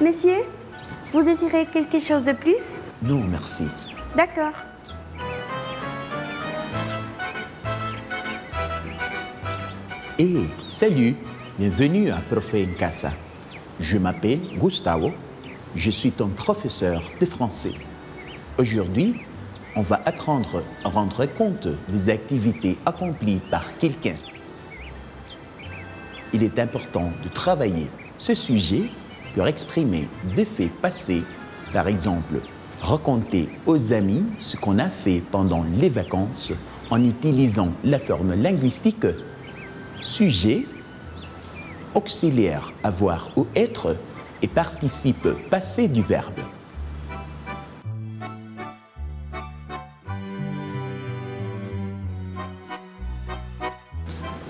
Messieurs, vous désirez quelque chose de plus? Non, merci. D'accord. Hé, salut, bienvenue à Profe en Casa. Je m'appelle Gustavo, je suis ton professeur de français. Aujourd'hui, on va apprendre à rendre compte des activités accomplies par quelqu'un. Il est important de travailler ce sujet pour exprimer des faits passés, par exemple, raconter aux amis ce qu'on a fait pendant les vacances en utilisant la forme linguistique. Sujet, auxiliaire avoir ou être et participe passé du verbe.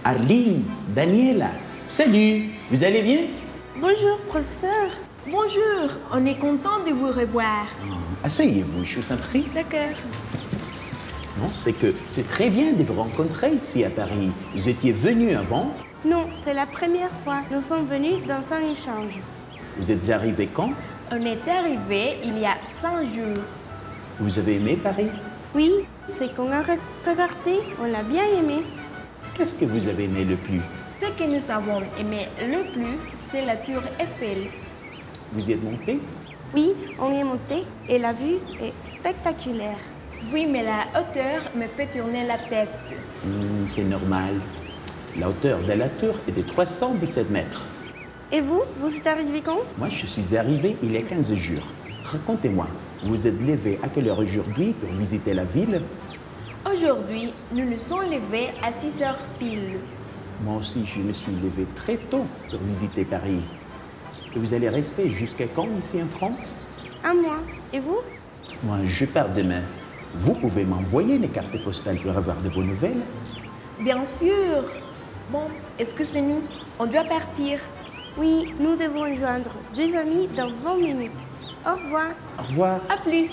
Arline, Daniela, salut, vous allez bien? Bonjour, professeur. Bonjour, on est content de vous revoir. Asseyez-vous, je vous en prie. D'accord. Non, c'est que c'est très bien de vous rencontrer ici à Paris. Vous étiez venu avant? Non, c'est la première fois. Nous sommes venus dans un échange. Vous êtes arrivé quand? On est arrivé il y a cinq jours. Vous avez aimé Paris? Oui, c'est qu'on a re- regardé, on l'a bien aimé. Qu'est-ce que vous avez aimé le plus? Ce que nous avons aimé le plus, c'est la tour Eiffel. Vous y êtes monté? Oui, on y est monté et la vue est spectaculaire. Oui, mais la hauteur me fait tourner la tête. Hmm, C'est normal. La hauteur de la tour est de 317 mètres. Et vous, vous êtes arrivé quand? Moi, je suis arrivé il y a 15 jours. Racontez-moi, vous vous êtes levé à quelle heure aujourd'hui pour visiter la ville? Aujourd'hui, nous nous sommes levés à 6 heures pile. Moi aussi, je me suis levé très tôt pour visiter Paris. Et vous allez rester jusqu'à quand ici en France? Un mois. Et vous? Moi, je pars demain. Vous pouvez m'envoyer les cartes postales pour avoir de vos nouvelles? Bien sûr. Bon, est-ce que c'est nous? On doit partir. Oui, nous devons joindre deux amis dans 20 minutes. Au revoir. Au revoir. À plus.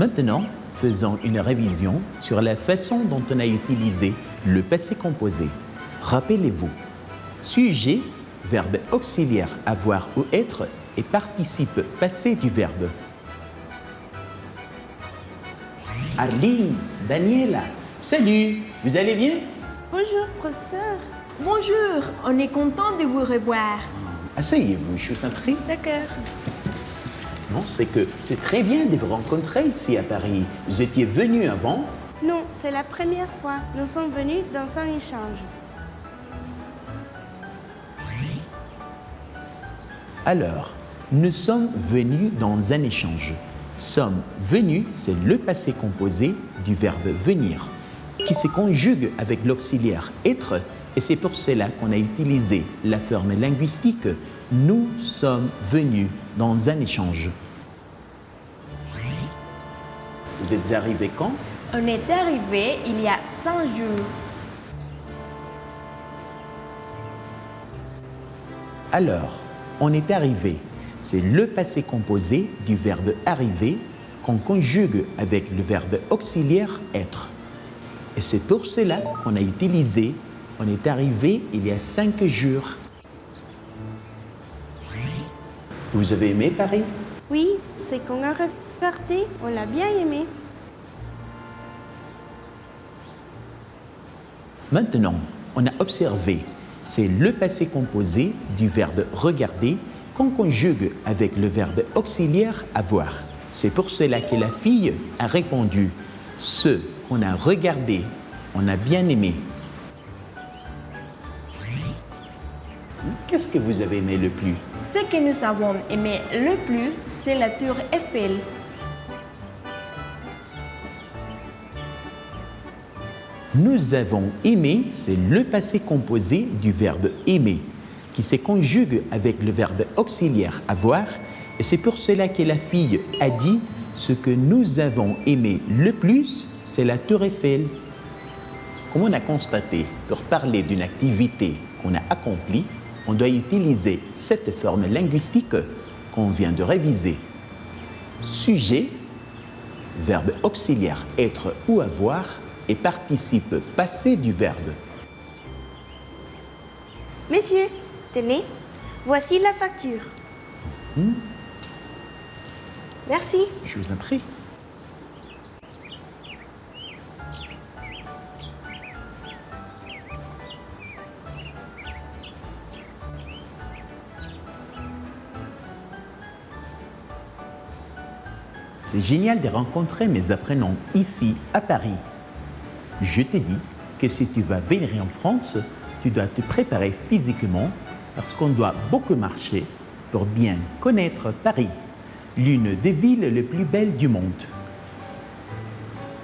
Maintenant, faisons une révision sur la façon dont on a utilisé le passé composé. Rappelez-vous, sujet, verbe auxiliaire avoir ou être et participe passé du verbe. Arline, Daniela, salut, vous allez bien? Bonjour, professeur. Bonjour, on est content de vous revoir. Asseyez-vous, je vous en prie. D'accord. Non, c'est que c'est très bien de vous rencontrer ici à Paris. Vous étiez venu avant Non, c'est la première fois. Nous sommes venus dans un échange. Alors, nous sommes venus dans un échange. Sommes venus, c'est le passé composé du verbe venir, qui se conjugue avec l'auxiliaire être, et c'est pour cela qu'on a utilisé la forme linguistique nous sommes venus dans un échange. Vous êtes arrivé quand? On est arrivé il y a cinq jours. Alors, on est arrivé. C'est le passé composé du verbe arriver qu'on conjugue avec le verbe auxiliaire être. Et c'est pour cela qu'on a utilisé on est arrivé il y a cinq jours. Vous avez aimé Paris? Oui, c'est qu'on a regardé, on l'a bien aimé. Maintenant, on a observé, c'est le passé composé du verbe regarder qu'on conjugue avec le verbe auxiliaire avoir. C'est pour cela que la fille a répondu ce qu'on a regardé, on a bien aimé. Qu'est-ce que vous avez aimé le plus? Ce que nous avons aimé le plus, c'est la tour Eiffel. Nous avons aimé, c'est le passé composé du verbe aimer, qui se conjugue avec le verbe auxiliaire avoir, et c'est pour cela que la fille a dit ce que nous avons aimé le plus, c'est la tour Eiffel. Comme on a constaté, pour parler d'une activité qu'on a accomplie, on doit utiliser cette forme linguistique qu'on vient de réviser. Sujet, verbe auxiliaire être ou avoir et participe passé du verbe. Messieurs, tenez, voici la facture. Merci. Je vous en prie. C'est génial de rencontrer mes apprenants ici à Paris. Je te dis que si tu vas venir en France, tu dois te préparer physiquement parce qu'on doit beaucoup marcher pour bien connaître Paris, l'une des villes les plus belles du monde.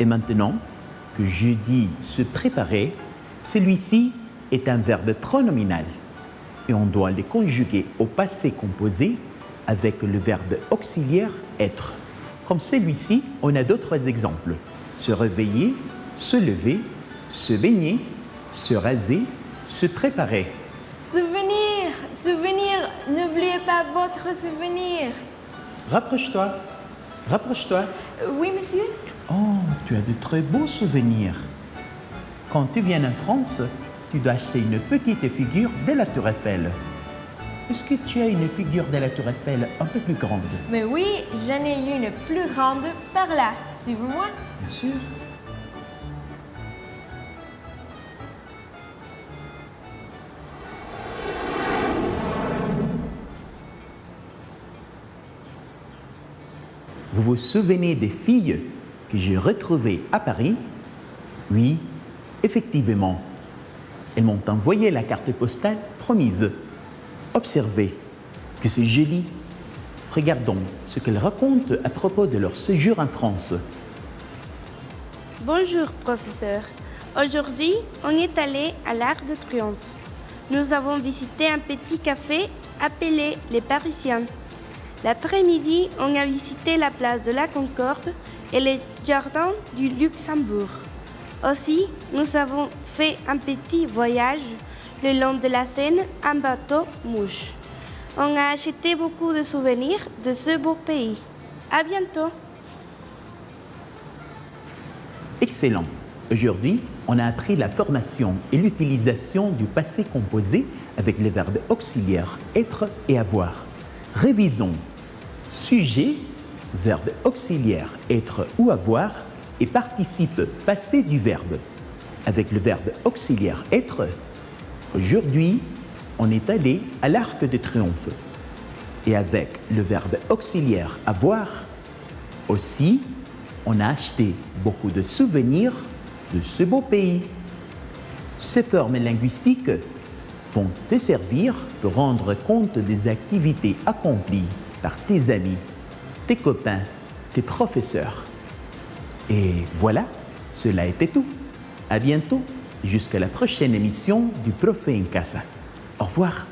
Et maintenant que je dis se préparer, celui-ci est un verbe pronominal et on doit le conjuguer au passé composé avec le verbe auxiliaire être. Comme celui-ci, on a d'autres exemples. Se réveiller, se lever, se baigner, se raser, se préparer. Souvenir, souvenir, n'oubliez pas votre souvenir. Rapproche-toi, rapproche-toi. Oui, monsieur Oh, tu as de très beaux souvenirs. Quand tu viens en France, tu dois acheter une petite figure de la Tour Eiffel. Est-ce que tu as une figure de la Tour Eiffel un peu plus grande? Mais oui, j'en ai une plus grande par là. Suivez-moi. Bien sûr. Vous vous souvenez des filles que j'ai retrouvées à Paris? Oui, effectivement. Elles m'ont envoyé la carte postale promise. Observez que c'est joli. Regardons ce qu'elles racontent à propos de leur séjour en France. Bonjour, professeur. Aujourd'hui, on est allé à l'Arc de Triomphe. Nous avons visité un petit café appelé Les Parisiens. L'après-midi, on a visité la place de la Concorde et les jardins du Luxembourg. Aussi, nous avons fait un petit voyage le long de la Seine en bateau mouche. On a acheté beaucoup de souvenirs de ce beau pays. À bientôt. Excellent. Aujourd'hui, on a appris la formation et l'utilisation du passé composé avec les verbes auxiliaires être et avoir. Révisons. Sujet, verbe auxiliaire être ou avoir et participe passé du verbe. Avec le verbe auxiliaire être, aujourd'hui, on est allé à l'Arc de Triomphe. Et avec le verbe auxiliaire avoir, aussi, on a acheté beaucoup de souvenirs de ce beau pays. Ces formes linguistiques vont te servir pour rendre compte des activités accomplies par tes amis, tes copains, tes professeurs. Et voilà, cela était tout. À bientôt, jusqu'à la prochaine émission du Prof en Casa. Au revoir.